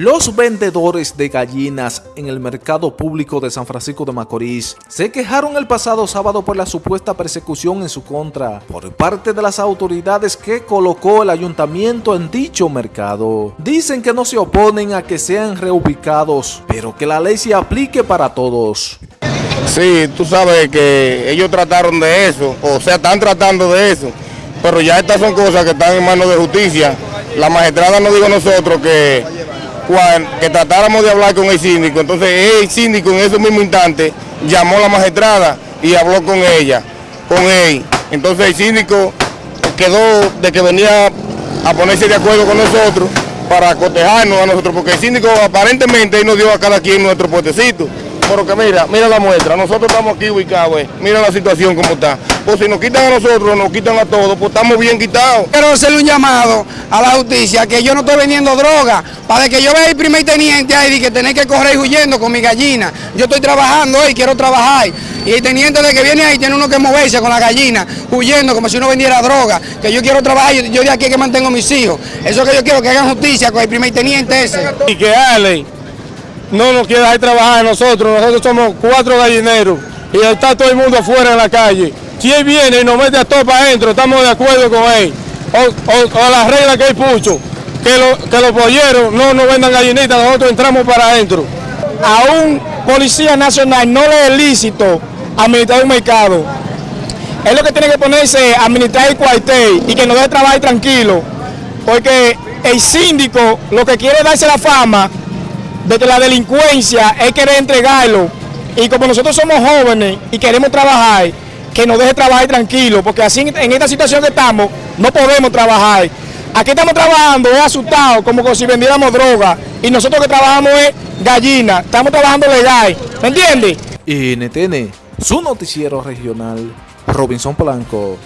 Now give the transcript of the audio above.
Los vendedores de gallinas en el mercado público de San Francisco de Macorís se quejaron el pasado sábado por la supuesta persecución en su contra por parte de las autoridades que colocó el ayuntamiento en dicho mercado. Dicen que no se oponen a que sean reubicados, pero que la ley se aplique para todos. Sí, tú sabes que ellos trataron de eso, o sea, están tratando de eso, pero ya estas son cosas que están en manos de justicia. La magistrada nos dijo a nosotros que que tratáramos de hablar con el síndico. Entonces el síndico en ese mismo instante llamó a la magistrada y habló con ella, con él. Entonces el síndico quedó de que venía a ponerse de acuerdo con nosotros para cotejarnos a nosotros, porque el síndico aparentemente nos dio a cada quien nuestro puestecito. Pero que mira, mira la muestra, nosotros estamos aquí ubicados, eh. mira la situación como está. Pues si nos quitan a nosotros, nos quitan a todos, pues estamos bien quitados. Quiero hacerle un llamado a la justicia, que yo no estoy vendiendo droga, para que yo vea el primer teniente ahí y que tener que correr huyendo con mi gallina. Yo estoy trabajando hoy, quiero trabajar. Y el teniente de que viene ahí tiene uno que moverse con la gallina, huyendo como si uno vendiera droga, que yo quiero trabajar, yo, de aquí que mantengo a mis hijos. Eso que yo quiero que hagan justicia con el primer teniente ese. Y que Ale no nos quiere dejar trabajar a nosotros, nosotros somos cuatro gallineros y está todo el mundo afuera en la calle. Si él viene y nos mete a todos para adentro, estamos de acuerdo con él. O, a la regla que él puso, que, que los polleros no nos vendan gallinitas, nosotros entramos para adentro. A un policía nacional no le es lícito administrar un mercado. Es lo que tiene que ponerse administrar el cuartel y que nos deje trabajar tranquilo. Porque el síndico lo que quiere darse la fama de que la delincuencia es querer entregarlo y como nosotros somos jóvenes y queremos trabajar, que nos deje trabajar tranquilo, porque así en esta situación que estamos no podemos trabajar. Aquí estamos trabajando, es asustado, como si vendiéramos droga, y nosotros que trabajamos es gallina, estamos trabajando legal, ¿me entiendes? NTN, su noticiero regional, Robinson Blanco.